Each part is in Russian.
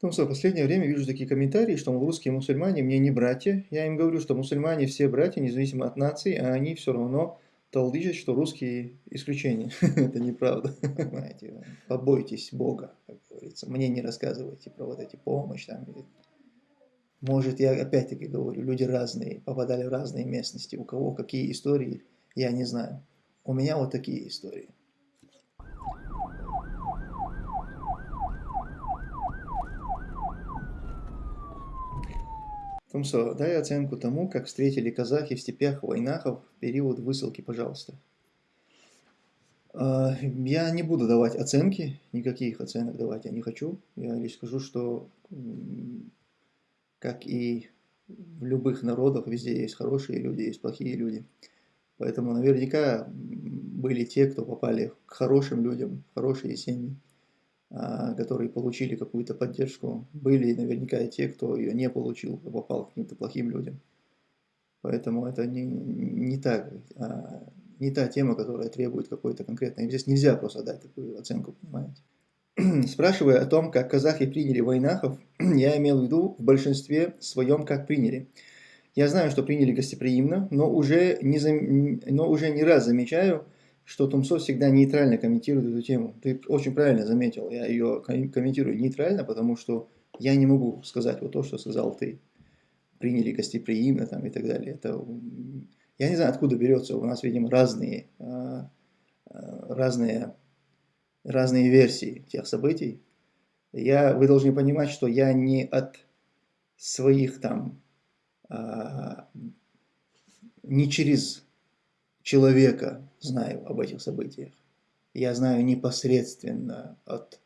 Потому что в последнее время вижу такие комментарии, что русские мусульмане мне не братья. Я им говорю, что мусульмане все братья, независимо от нации, а они все равно толдычат, что русские исключения. Это неправда. Понимаете, побойтесь Бога, как говорится. Мне не рассказывайте про вот эти помощь. Там. Может, я опять-таки говорю, люди разные, попадали в разные местности. У кого какие истории, я не знаю. У меня вот такие истории. Тумсо, дай оценку тому, как встретили казахи в степях Войнахов в период высылки, пожалуйста. А, я не буду давать оценки, никаких оценок давать я не хочу. Я лишь скажу, что как и в любых народах, везде есть хорошие люди, есть плохие люди. Поэтому наверняка были те, кто попали к хорошим людям, хорошие семьи. А, которые получили какую-то поддержку, были наверняка и те, кто ее не получил, попал к каким-то плохим людям. Поэтому это не, не, так, а, не та тема, которая требует какой-то конкретной. Здесь нельзя просто дать такую оценку, понимаете. Спрашивая о том, как казахи приняли войнахов, я имел в виду в большинстве своем, как приняли. Я знаю, что приняли гостеприимно, но уже не, зам... но уже не раз замечаю, что Тумсо всегда нейтрально комментирует эту тему. Ты очень правильно заметил, я ее комментирую нейтрально, потому что я не могу сказать вот то, что сказал ты. Приняли гостеприимно там и так далее. Это, я не знаю, откуда берется, у нас, видимо, разные, а, а, разные, разные версии тех событий. Я, вы должны понимать, что я не от своих там, а, не через человека знаю об этих событиях. Я знаю непосредственно от,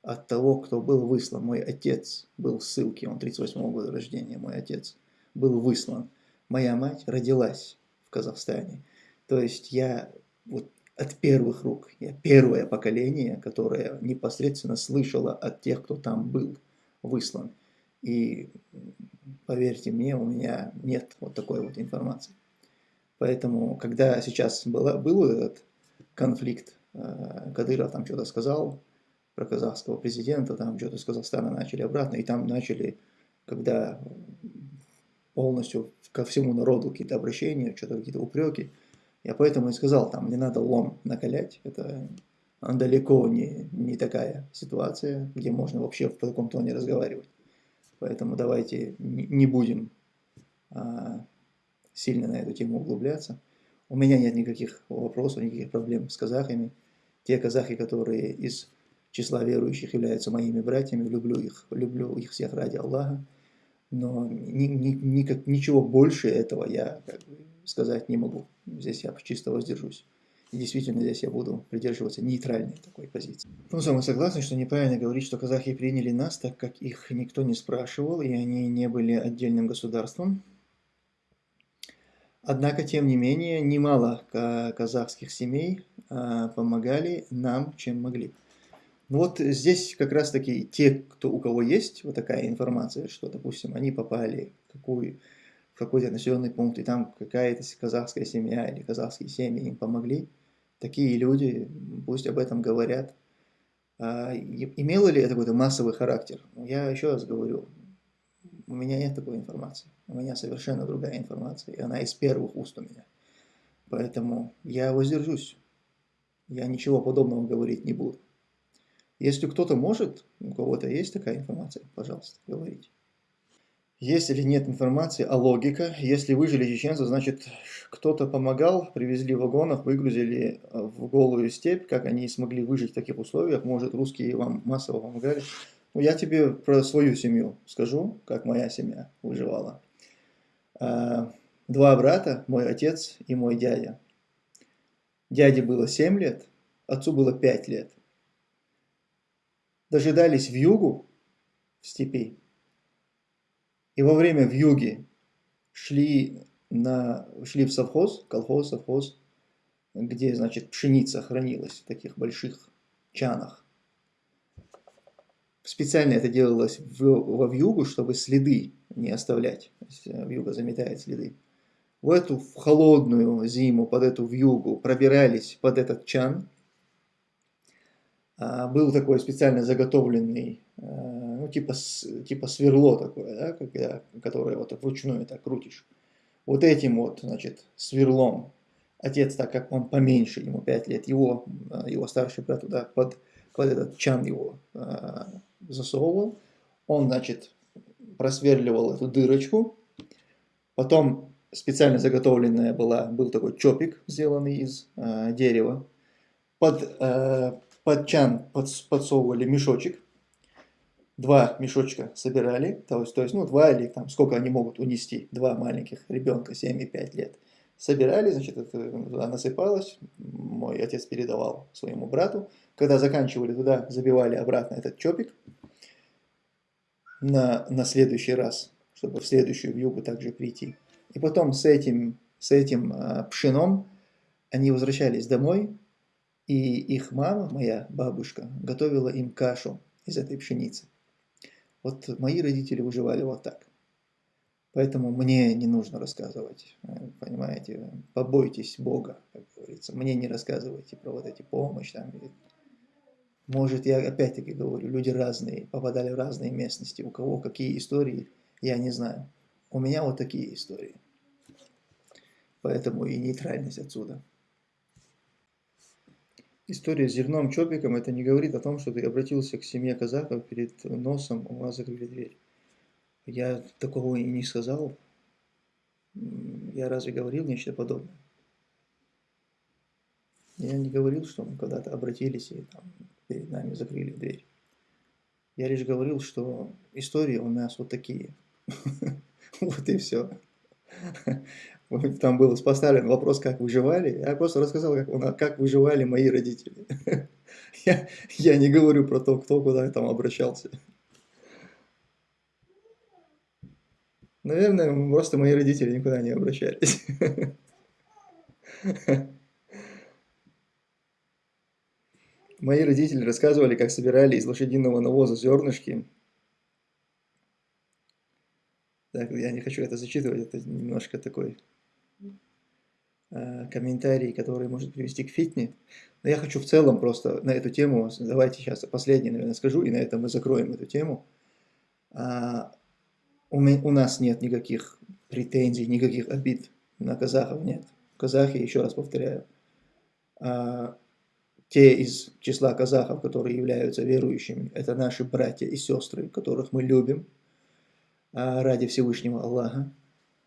от того, кто был выслан. Мой отец был в ссылке, он 38 -го года рождения, мой отец был выслан. Моя мать родилась в Казахстане. То есть я вот от первых рук, я первое поколение, которое непосредственно слышало от тех, кто там был выслан. И поверьте мне, у меня нет вот такой вот информации. Поэтому, когда сейчас была, был этот конфликт, э, Кадыров там что-то сказал про казахского президента, там что-то с Казахстана начали обратно, и там начали, когда полностью ко всему народу какие-то обращения, что-то какие-то упреки, я поэтому и сказал, там не надо лом накалять, это далеко не, не такая ситуация, где можно вообще в таком тоне разговаривать. Поэтому давайте не будем а, сильно на эту тему углубляться. У меня нет никаких вопросов, никаких проблем с казахами. Те казахи, которые из числа верующих являются моими братьями, люблю их, люблю их всех ради Аллаха. Но ни, ни, никак, ничего больше этого я как бы, сказать не могу. Здесь я чисто воздержусь. И действительно здесь я буду придерживаться нейтральной такой позиции. Ну, мы согласны, что неправильно говорить, что казахи приняли нас, так как их никто не спрашивал, и они не были отдельным государством. Однако, тем не менее, немало казахских семей а, помогали нам, чем могли. Вот здесь как раз таки те, кто, у кого есть вот такая информация, что, допустим, они попали в, какую, в какой-то населенный пункт, и там какая-то казахская семья или казахские семьи им помогли, такие люди пусть об этом говорят. А, имело ли это какой-то массовый характер? Я еще раз говорю, у меня нет такой информации. У меня совершенно другая информация, и она из первых уст у меня. Поэтому я воздержусь. Я ничего подобного говорить не буду. Если кто-то может, у кого-то есть такая информация, пожалуйста, говорите. Есть или нет информации, а логика. Если выжили чеченцы, значит кто-то помогал, привезли в вагонах, выгрузили в голую степь, как они смогли выжить в таких условиях. Может русские вам массово помогали. Ну, я тебе про свою семью скажу, как моя семья выживала. А, два брата, мой отец и мой дядя. Дяде было 7 лет, отцу было 5 лет. Дожидались в югу, в степи. И во время в юге шли, на, шли в совхоз, колхоз, совхоз, где, значит, пшеница хранилась в таких больших чанах. Специально это делалось в, во вьюгу, чтобы следы не оставлять. Э, вьюга заметает следы. В эту в холодную зиму, под эту вьюгу пробирались под этот чан. А, был такой специально заготовленный, э, ну, типа, типа сверло такое, да, когда, которое вот вручную так крутишь. Вот этим вот, значит, сверлом отец, так как он поменьше, ему 5 лет, его, его старший брат туда под, под этот чан его э, засовывал, он, значит, просверливал эту дырочку, потом специально заготовленная была, был такой чопик, сделанный из э, дерева, под, э, под чан под, подсовывали мешочек, два мешочка собирали, то есть, то есть, ну, два или там, сколько они могут унести, два маленьких ребенка, 7 и 5 лет, собирали, значит, это туда насыпалось, мой отец передавал своему брату, когда заканчивали туда, забивали обратно этот чопик на, на следующий раз, чтобы в следующую вьюгу также прийти. И потом с этим, с этим а, пшеном они возвращались домой, и их мама, моя бабушка, готовила им кашу из этой пшеницы. Вот мои родители выживали вот так. Поэтому мне не нужно рассказывать, понимаете, побойтесь Бога, как говорится. Мне не рассказывайте про вот эти помощь там. Может, я опять-таки говорю, люди разные, попадали в разные местности. У кого какие истории, я не знаю. У меня вот такие истории. Поэтому и нейтральность отсюда. История с зерном чопиком, это не говорит о том, что ты обратился к семье казахов перед носом, у вас закрыли дверь. Я такого и не сказал. Я разве говорил нечто подобное? Я не говорил, что мы когда-то обратились и там, перед нами закрыли дверь. Я лишь говорил, что истории у нас вот такие. Вот и все. Там был поставлен вопрос, как выживали. Я просто рассказал, как, как выживали мои родители. Я, я не говорю про то, кто куда там обращался. Наверное, просто мои родители никуда не обращались. Мои родители рассказывали, как собирали из лошадиного навоза зернышки. Так, я не хочу это зачитывать, это немножко такой э, комментарий, который может привести к фитне. Но я хочу в целом просто на эту тему, давайте сейчас последний, наверное, скажу, и на этом мы закроем эту тему. А, у, у нас нет никаких претензий, никаких обид на казахов нет. Казахи, еще раз повторяю, а, те из числа казахов, которые являются верующими, это наши братья и сестры, которых мы любим а, ради Всевышнего Аллаха.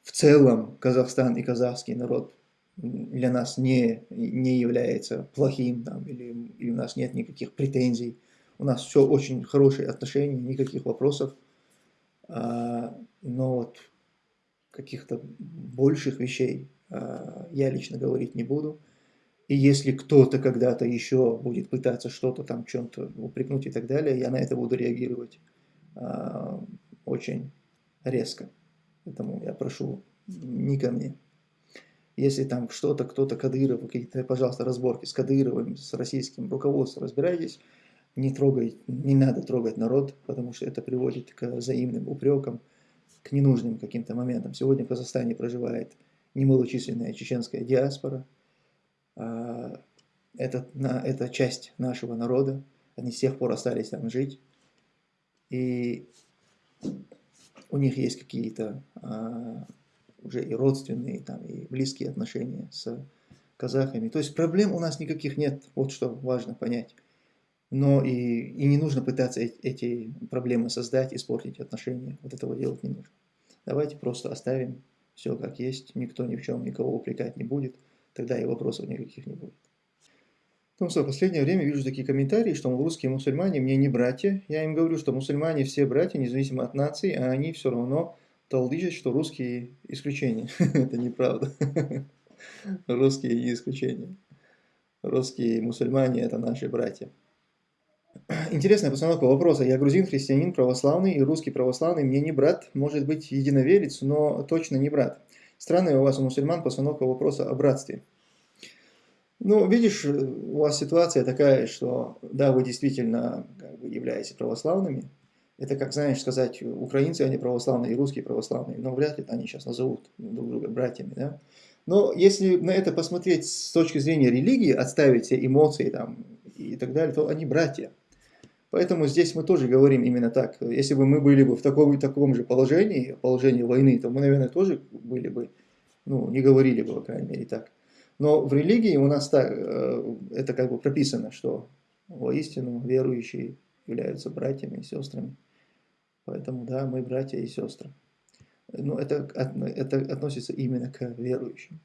В целом Казахстан и казахский народ для нас не, не является плохим, там, или, или у нас нет никаких претензий. У нас все очень хорошие отношения, никаких вопросов. А, но вот каких-то больших вещей а, я лично говорить не буду. И если кто-то когда-то еще будет пытаться что-то там, чем-то упрекнуть и так далее, я на это буду реагировать а, очень резко. Поэтому я прошу не ко мне. Если там что-то, кто-то Кадыров, какие-то, пожалуйста, разборки с Кадыровым, с российским руководством, разбирайтесь не трогай, не надо трогать народ, потому что это приводит к взаимным упрекам, к ненужным каким-то моментам. Сегодня в Казахстане проживает немалочисленная чеченская диаспора. А, это, это часть нашего народа, они с тех пор остались там жить. И у них есть какие-то а, уже и родственные, там, и близкие отношения с казахами. То есть проблем у нас никаких нет, вот что важно понять но и, и не нужно пытаться эти проблемы создать, испортить отношения. Вот этого делать не нужно. Давайте просто оставим все как есть, никто ни в чем никого упрекать не будет, тогда и вопросов никаких не будет. Ну что, в последнее время вижу такие комментарии, что русские мусульмане мне не братья. Я им говорю, что мусульмане все братья, независимо от нации, а они все равно толдычат, что русские исключения. Это неправда. Русские не исключения. Русские мусульмане это наши братья. Интересная постановка вопроса. Я грузин, христианин, православный и русский православный. Мне не брат, может быть единоверец, но точно не брат. Странная у вас, у мусульман, постановка вопроса о братстве. Ну, видишь, у вас ситуация такая, что да, вы действительно как бы, являетесь православными. Это как, знаешь, сказать, украинцы, они православные, и русские православные. Но вряд ли они сейчас назовут друг друга братьями, да? Но если на это посмотреть с точки зрения религии, отставить все эмоции там и так далее, то они братья. Поэтому здесь мы тоже говорим именно так. Если бы мы были бы в таком, таком же положении, положении войны, то мы, наверное, тоже были бы, ну, не говорили бы, по крайней мере, так. Но в религии у нас так, э, это как бы прописано, что воистину верующие являются братьями и сестрами. Поэтому, да, мы братья и сестры. Но это, это относится именно к верующим.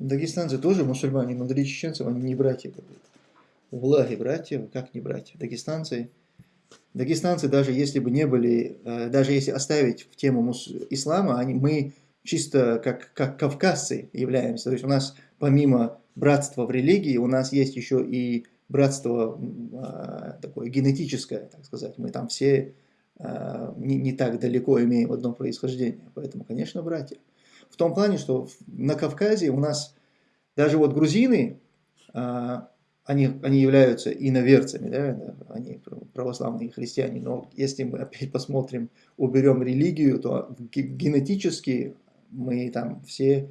Дагестанцы тоже мусульмане, но для чеченцев они не братья. Влаги братья, как не братья? Дагестанцы, дагестанцы даже если бы не были, э, даже если оставить в тему ислама, они, мы чисто как, как кавказцы являемся. То есть у нас помимо братства в религии, у нас есть еще и братство а, такое генетическое, так сказать. Мы там все а, не, не так далеко имеем одно происхождение. Поэтому, конечно, братья. В том плане, что на Кавказе у нас даже вот грузины, а, они, они являются иноверцами, да, они православные христиане, но если мы опять посмотрим, уберем религию, то генетически мы там все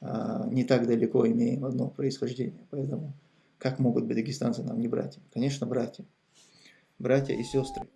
а, не так далеко имеем одно происхождение. Поэтому как могут быть дагестанцы нам не братья? Конечно, братья. Братья и сестры.